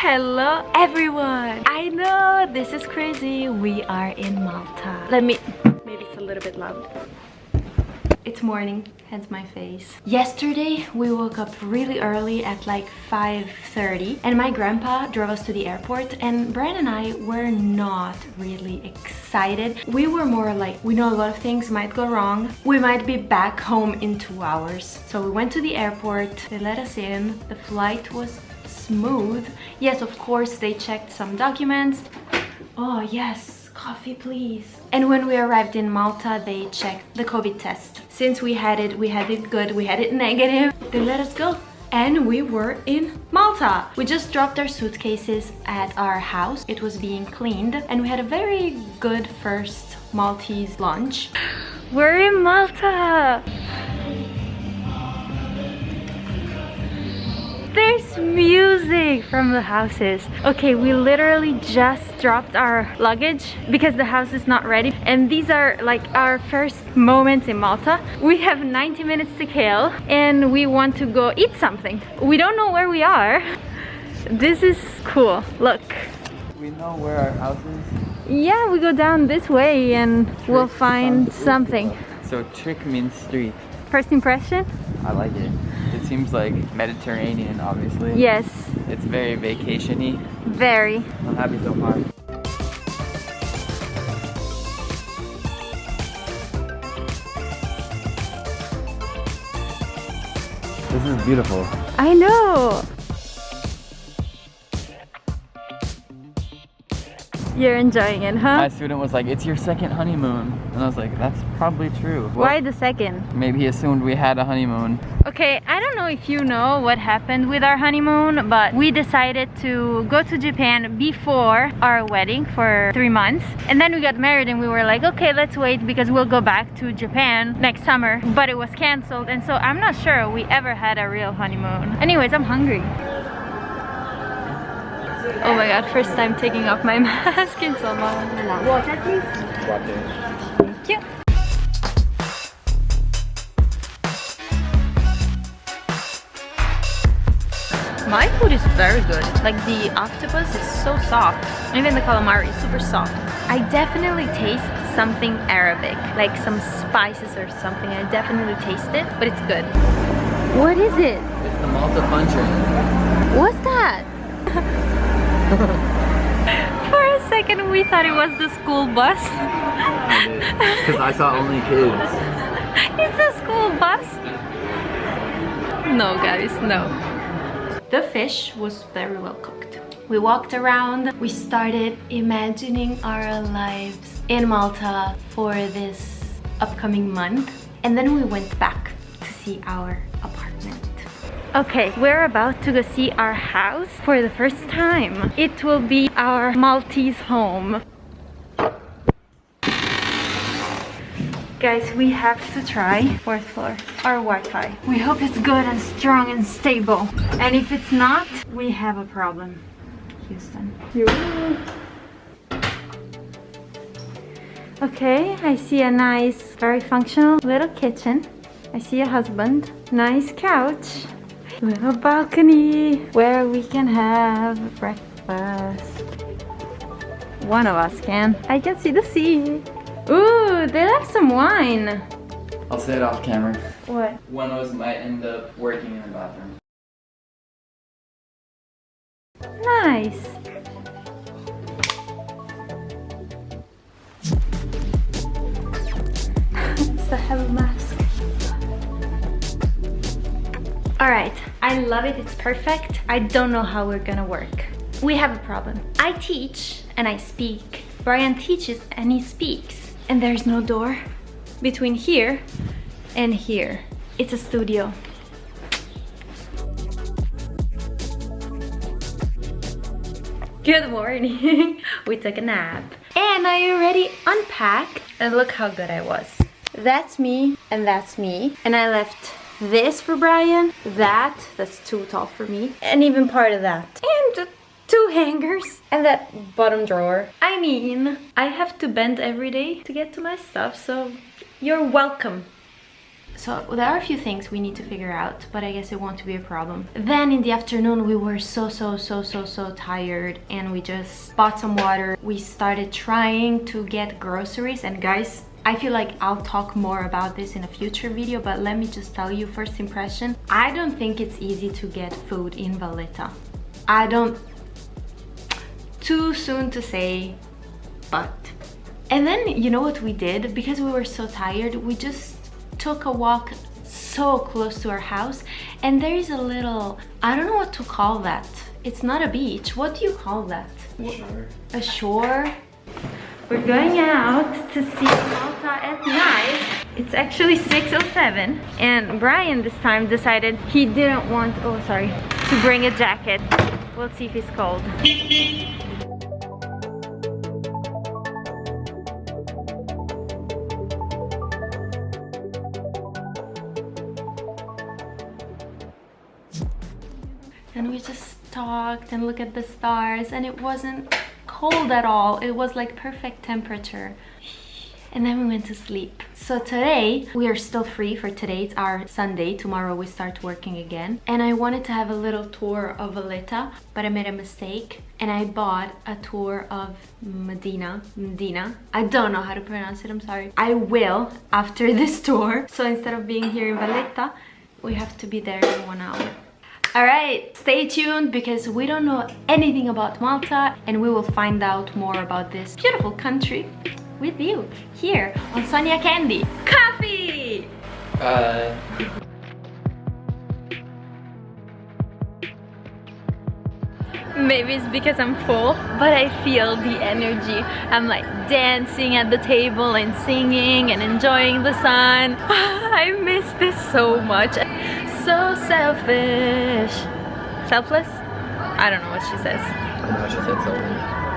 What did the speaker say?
Hello everyone! I know this is crazy. We are in Malta. Let me... Maybe it's a little bit loud. It's morning, hence my face. Yesterday, we woke up really early at like 5.30 and my grandpa drove us to the airport and Brian and I were not really excited. We were more like, we know a lot of things might go wrong. We might be back home in two hours. So we went to the airport, they let us in, the flight was smooth. Yes, of course, they checked some documents. Oh yes, coffee please. And when we arrived in Malta, they checked the COVID test. Since we had it, we had it good, we had it negative, they let us go. And we were in Malta. We just dropped our suitcases at our house. It was being cleaned and we had a very good first Maltese lunch. We're in Malta! There's music from the houses. Okay, we literally just dropped our luggage because the house is not ready. And these are like our first moments in Malta. We have 90 minutes to kill and we want to go eat something. We don't know where we are. This is cool. Look. We know where our house is. Yeah, we go down this way and Triq we'll find something. So triq means street. First impression? I like it. It seems like Mediterranean, obviously. Yes. It's very vacationy. Very. I'm happy so far. This is beautiful. I know. You're enjoying it, huh? My student was like, it's your second honeymoon. And I was like, that's probably true. Well, Why the second? Maybe he assumed we had a honeymoon. Okay, I don't know if you know what happened with our honeymoon, but we decided to go to Japan before our wedding for three months. And then we got married and we were like, okay, let's wait because we'll go back to Japan next summer. But it was canceled. And so I'm not sure we ever had a real honeymoon. Anyways, I'm hungry. Oh my god, first time taking off my mask in so long. Water please? Water. Thank you. My food is very good. Like the octopus is so soft. Even the calamari is super soft. I definitely taste something Arabic, like some spices or something. I definitely taste it, but it's good. What is it? It's the Malta Puncher. What's that? For a second we thought it was the school bus. Because I saw only kids. It's a school bus. No guys, no. The fish was very well cooked. We walked around, we started imagining our lives in Malta for this upcoming month. And then we went back to see our. Okay, we're about to go see our house for the first time. It will be our Maltese home. Guys, we have to try fourth floor, our Wi-Fi. We hope it's good and strong and stable. And if it's not, we have a problem. Houston. Okay, I see a nice, very functional little kitchen. I see a husband. Nice couch little balcony where we can have breakfast. One of us can. I can see the sea. Ooh, they left some wine. I'll say it off camera. What? One of us might end up working in the bathroom. Nice. I have a mask. All right, I love it, it's perfect. I don't know how we're gonna work. We have a problem. I teach and I speak. Brian teaches and he speaks. And there's no door between here and here. It's a studio. Good morning. we took a nap. And I already unpacked. And look how good I was. That's me and that's me. And I left this for Brian, that, that's too tall for me, and even part of that. And two hangers and that bottom drawer. I mean, I have to bend every day to get to my stuff, so you're welcome. So there are a few things we need to figure out, but I guess it won't be a problem. Then in the afternoon, we were so, so, so, so, so tired and we just bought some water. We started trying to get groceries and guys, I feel like I'll talk more about this in a future video, but let me just tell you first impression. I don't think it's easy to get food in Valletta. I don't, too soon to say, but. And then you know what we did? Because we were so tired, we just took a walk so close to our house and there is a little i don't know what to call that it's not a beach what do you call that Sure. a shore we're going out to see at night. It's actually 607 and brian this time decided he didn't want oh sorry to bring a jacket. We'll see if he's cold. And we just talked and looked at the stars and it wasn't cold at all. It was like perfect temperature and then we went to sleep. So today we are still free for today. It's our sunday. Tomorrow we start working again. And i wanted to have a little tour of Valletta but i made a mistake. And i bought a tour of medina. Medina. I don't know how to pronounce it. I'm sorry. I will after this tour. So instead of being here in Valletta we have to be there in one hour. All right, stay tuned because we don't know anything about Malta and we will find out more about this beautiful country with you here on Sonia Candy. Coffee! Uh, Maybe it's because I'm full, but I feel the energy. I'm like dancing at the table and singing and enjoying the sun. I miss this so much. So selfish. Selfless? I don't know what she says. I know she said something.